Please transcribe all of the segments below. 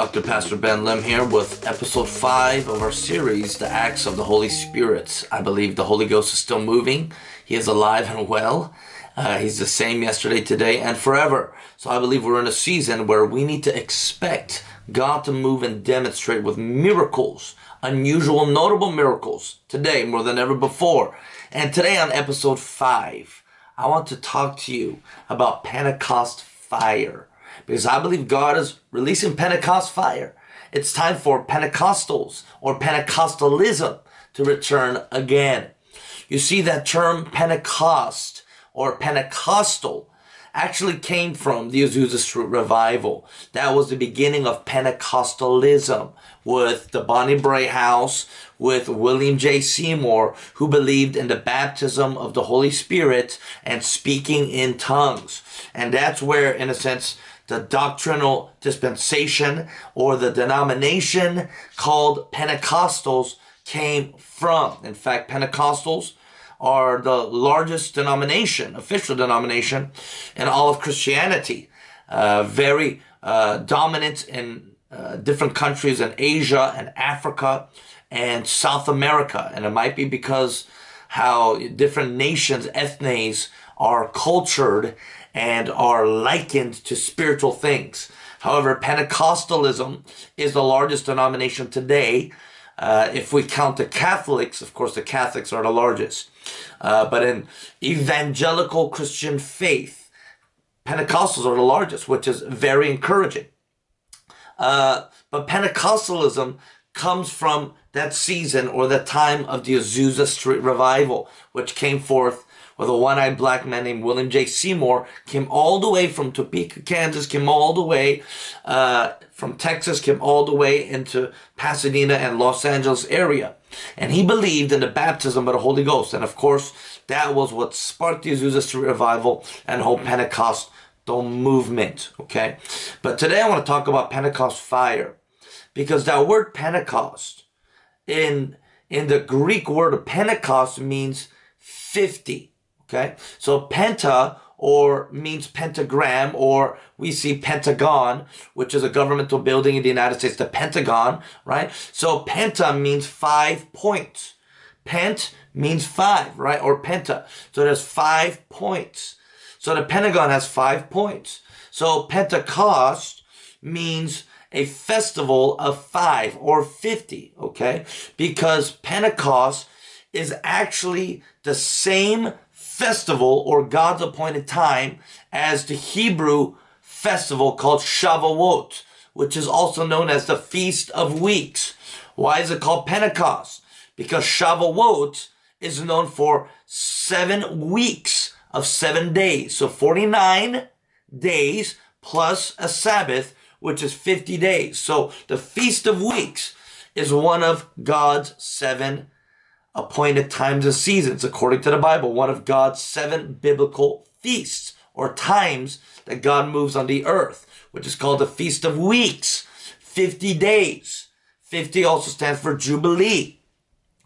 Dr. Pastor Ben Lim here with episode 5 of our series, The Acts of the Holy Spirit. I believe the Holy Ghost is still moving. He is alive and well. Uh, he's the same yesterday, today, and forever. So I believe we're in a season where we need to expect God to move and demonstrate with miracles, unusual, notable miracles today more than ever before. And today on episode 5, I want to talk to you about Pentecost fire because I believe God is releasing Pentecost fire. It's time for Pentecostals or Pentecostalism to return again. You see that term Pentecost or Pentecostal actually came from the Azusa Street revival. That was the beginning of Pentecostalism with the Bonnie Brae House, with William J. Seymour, who believed in the baptism of the Holy Spirit and speaking in tongues. And that's where, in a sense, the doctrinal dispensation or the denomination called Pentecostals came from. In fact, Pentecostals are the largest denomination, official denomination in all of Christianity. Uh, very uh, dominant in uh, different countries in Asia and Africa and South America. And it might be because how different nations, ethnes, are cultured and are likened to spiritual things. However, Pentecostalism is the largest denomination today. Uh, if we count the Catholics, of course, the Catholics are the largest. Uh, but in evangelical Christian faith, Pentecostals are the largest, which is very encouraging. Uh, but Pentecostalism comes from that season or the time of the Azusa Street revival, which came forth with a one-eyed black man named William J. Seymour, came all the way from Topeka, Kansas, came all the way uh, from Texas, came all the way into Pasadena and Los Angeles area. And he believed in the baptism of the Holy Ghost. And of course, that was what sparked the Azusa Street revival and whole Pentecostal movement, okay? But today I want to talk about Pentecost fire because that word Pentecost in in the Greek word Pentecost means 50. Okay, so penta or means pentagram or we see Pentagon, which is a governmental building in the United States, the Pentagon, right? So penta means five points. Pent means five, right? Or penta. So there's five points. So the Pentagon has five points. So Pentecost means a festival of five or 50, okay? Because Pentecost is actually the same festival or God's appointed time as the Hebrew festival called Shavuot, which is also known as the Feast of Weeks. Why is it called Pentecost? Because Shavuot is known for seven weeks of seven days. So 49 days plus a Sabbath, which is 50 days. So the Feast of Weeks is one of God's seven appointed times and seasons according to the Bible, one of God's seven biblical feasts or times that God moves on the earth, which is called the Feast of Weeks, 50 days. 50 also stands for Jubilee.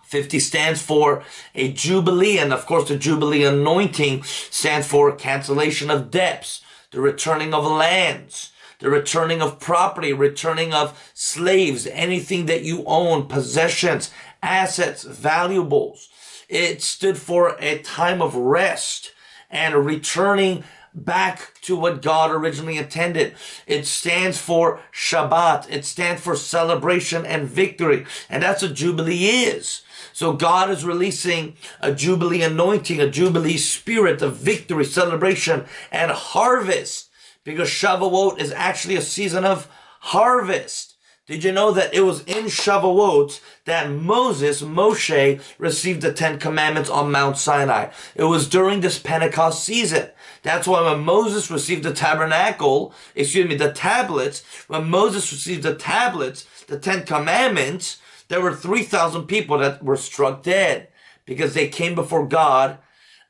50 stands for a Jubilee, and of course the Jubilee anointing stands for cancellation of debts, the returning of lands, the returning of property, returning of slaves, anything that you own, possessions, assets, valuables. It stood for a time of rest and returning back to what God originally intended. It stands for Shabbat. It stands for celebration and victory. And that's what Jubilee is. So God is releasing a Jubilee anointing, a Jubilee spirit of victory, celebration, and harvest. Because Shavuot is actually a season of harvest. Did you know that it was in Shavuot that Moses, Moshe, received the Ten Commandments on Mount Sinai? It was during this Pentecost season. That's why when Moses received the tabernacle, excuse me, the tablets, when Moses received the tablets, the Ten Commandments, there were 3,000 people that were struck dead because they came before God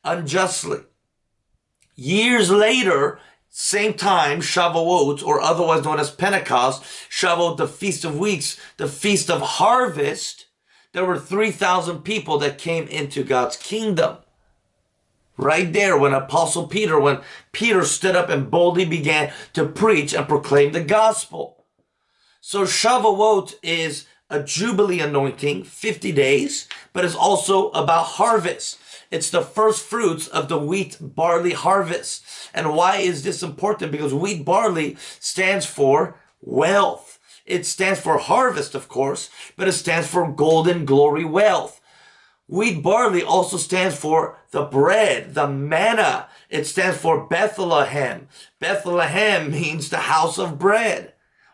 unjustly. Years later, same time, Shavuot, or otherwise known as Pentecost, Shavuot, the Feast of Weeks, the Feast of Harvest, there were 3,000 people that came into God's kingdom. Right there, when Apostle Peter, when Peter stood up and boldly began to preach and proclaim the gospel. So Shavuot is a Jubilee anointing, 50 days, but it's also about harvest. It's the first fruits of the wheat barley harvest. And why is this important? Because wheat barley stands for wealth. It stands for harvest, of course, but it stands for golden glory wealth. Wheat barley also stands for the bread, the manna. It stands for Bethlehem. Bethlehem means the house of bread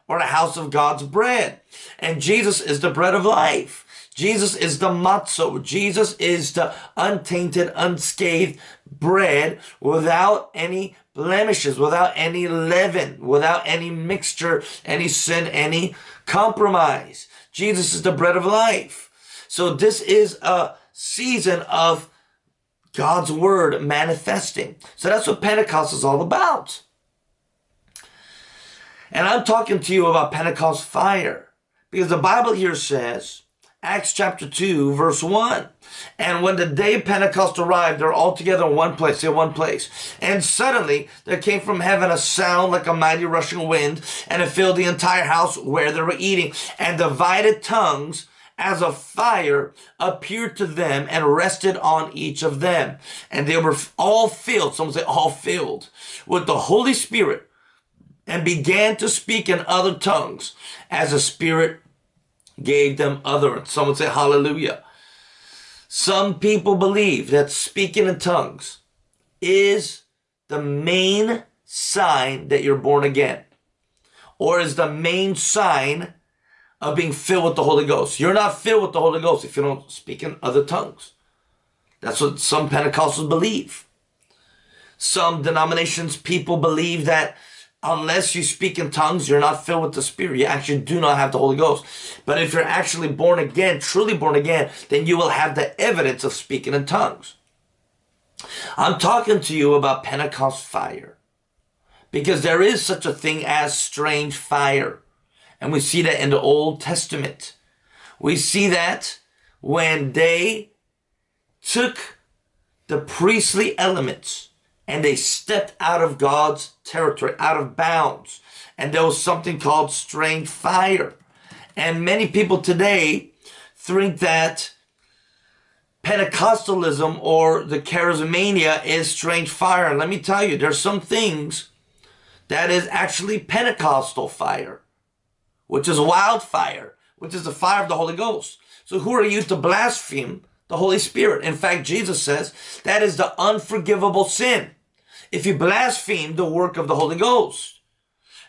or the house of God's bread. And Jesus is the bread of life. Jesus is the matzo. Jesus is the untainted, unscathed bread without any blemishes, without any leaven, without any mixture, any sin, any compromise. Jesus is the bread of life. So this is a season of God's word manifesting. So that's what Pentecost is all about. And I'm talking to you about Pentecost fire because the Bible here says, Acts chapter 2, verse 1. And when the day of Pentecost arrived, they're all together in one place, in one place. And suddenly there came from heaven a sound like a mighty rushing wind, and it filled the entire house where they were eating. And divided tongues as a fire appeared to them and rested on each of them. And they were all filled, someone say all filled, with the Holy Spirit and began to speak in other tongues as the Spirit gave them utterance. Someone say hallelujah. Some people believe that speaking in tongues is the main sign that you're born again or is the main sign of being filled with the Holy Ghost. You're not filled with the Holy Ghost if you don't speak in other tongues. That's what some Pentecostals believe. Some denominations, people believe that unless you speak in tongues, you're not filled with the Spirit. You actually do not have the Holy Ghost. But if you're actually born again, truly born again, then you will have the evidence of speaking in tongues. I'm talking to you about Pentecost fire because there is such a thing as strange fire. And we see that in the Old Testament. We see that when they took the priestly elements and they stepped out of God's territory, out of bounds. And there was something called strange fire. And many people today think that Pentecostalism or the charismania is strange fire. And let me tell you, there's some things that is actually Pentecostal fire, which is wildfire, which is the fire of the Holy Ghost. So who are you to blaspheme the Holy Spirit? In fact, Jesus says that is the unforgivable sin if you blaspheme the work of the Holy Ghost.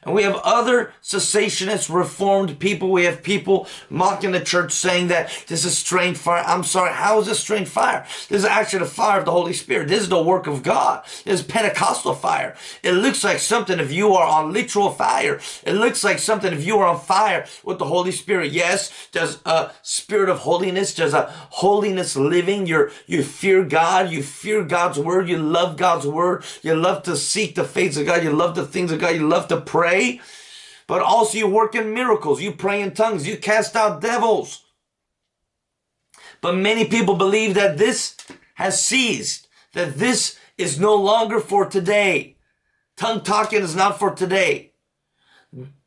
And we have other cessationist reformed people. We have people mocking the church saying that this is strange fire. I'm sorry. How is this strange fire? This is actually the fire of the Holy Spirit. This is the work of God. This is Pentecostal fire. It looks like something if you are on literal fire. It looks like something if you are on fire with the Holy Spirit. Yes, there's a spirit of holiness. There's a holiness living. You're, you fear God. You fear God's word. You love God's word. You love to seek the face of God. You love the things of God. You love to pray pray, but also you work in miracles. You pray in tongues. You cast out devils. But many people believe that this has ceased, that this is no longer for today. Tongue talking is not for today.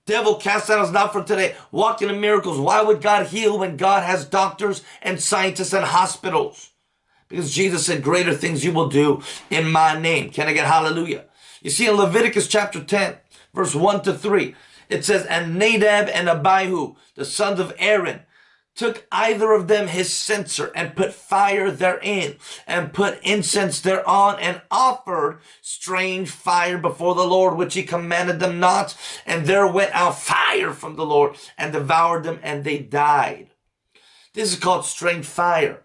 Devil cast out is not for today. Walking in miracles. Why would God heal when God has doctors and scientists and hospitals? Because Jesus said, greater things you will do in my name. Can I get hallelujah? You see in Leviticus chapter 10, verse 1 to 3. It says, And Nadab and Abihu, the sons of Aaron, took either of them his censer and put fire therein and put incense thereon and offered strange fire before the Lord, which he commanded them not. And there went out fire from the Lord and devoured them and they died. This is called strange fire.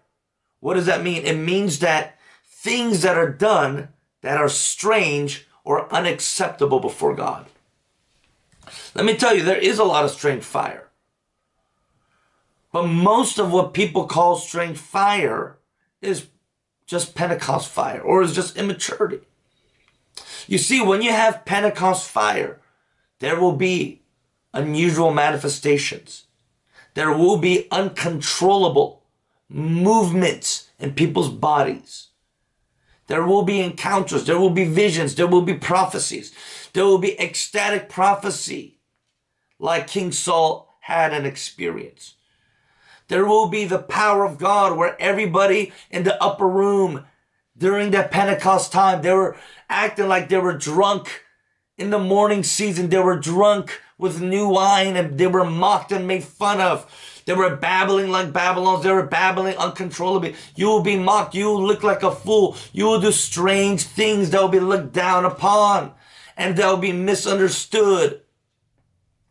What does that mean? It means that things that are done that are strange or unacceptable before God. Let me tell you, there is a lot of strange fire. But most of what people call strange fire is just Pentecost fire or is just immaturity. You see, when you have Pentecost fire, there will be unusual manifestations. There will be uncontrollable movements in people's bodies. There will be encounters. There will be visions. There will be prophecies. There will be ecstatic prophecy like King Saul had an experience. There will be the power of God where everybody in the upper room during that Pentecost time, they were acting like they were drunk. In the morning season, they were drunk with new wine and they were mocked and made fun of. They were babbling like Babylons. They were babbling uncontrollably. You will be mocked. You will look like a fool. You will do strange things that will be looked down upon and they'll be misunderstood.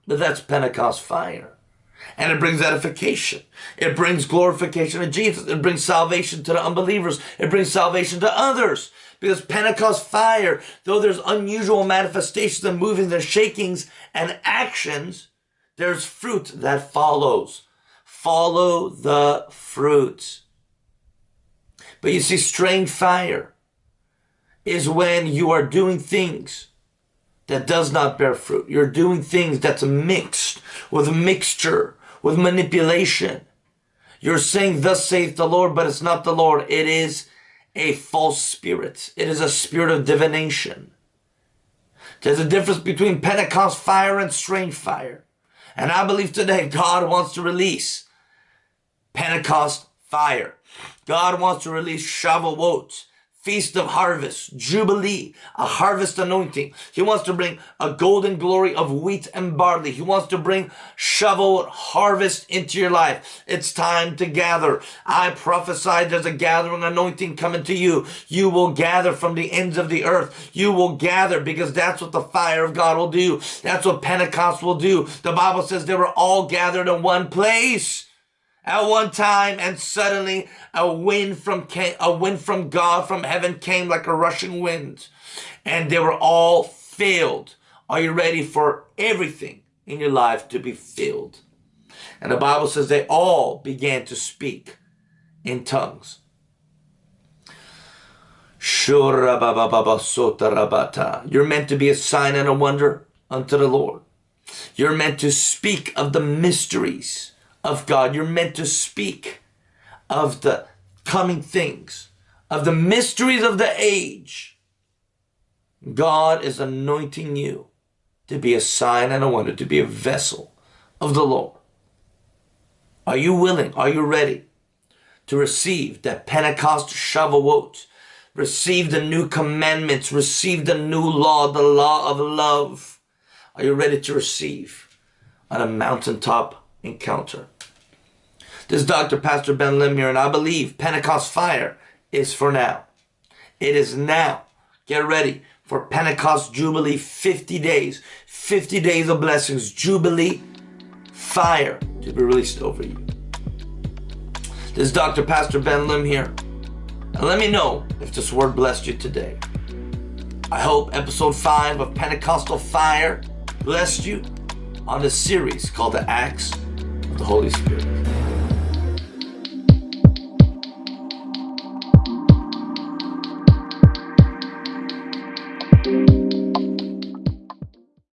But that's Pentecost fire and it brings edification. It brings glorification of Jesus. It brings salvation to the unbelievers. It brings salvation to others. Because Pentecost fire, though there's unusual manifestations and movings and shakings and actions, there's fruit that follows. Follow the fruit. But you see, strange fire is when you are doing things that does not bear fruit. You're doing things that's mixed with mixture with manipulation. You're saying, Thus saith the Lord, but it's not the Lord. It is a false spirit, it is a spirit of divination. There's a difference between Pentecost fire and strange fire. And I believe today God wants to release Pentecost fire. God wants to release Shavuot feast of harvest, jubilee, a harvest anointing. He wants to bring a golden glory of wheat and barley. He wants to bring shovel harvest into your life. It's time to gather. I prophesy there's a gathering anointing coming to you. You will gather from the ends of the earth. You will gather because that's what the fire of God will do. That's what Pentecost will do. The Bible says they were all gathered in one place at one time and suddenly a wind from a wind from God from heaven came like a rushing wind and they were all filled. Are you ready for everything in your life to be filled? And the Bible says they all began to speak in tongues. You're meant to be a sign and a wonder unto the Lord. You're meant to speak of the mysteries of God. You're meant to speak of the coming things, of the mysteries of the age. God is anointing you to be a sign and a wonder, to be a vessel of the Lord. Are you willing? Are you ready to receive that Pentecost Shavuot? Receive the new commandments, receive the new law, the law of love. Are you ready to receive on a mountaintop encounter. This is Dr. Pastor Ben Lim here, and I believe Pentecost fire is for now. It is now. Get ready for Pentecost Jubilee 50 days. 50 days of blessings. Jubilee fire to be released over you. This is Dr. Pastor Ben Lim here. And let me know if this word blessed you today. I hope episode 5 of Pentecostal Fire blessed you on this series called the Acts the Holy Spirit.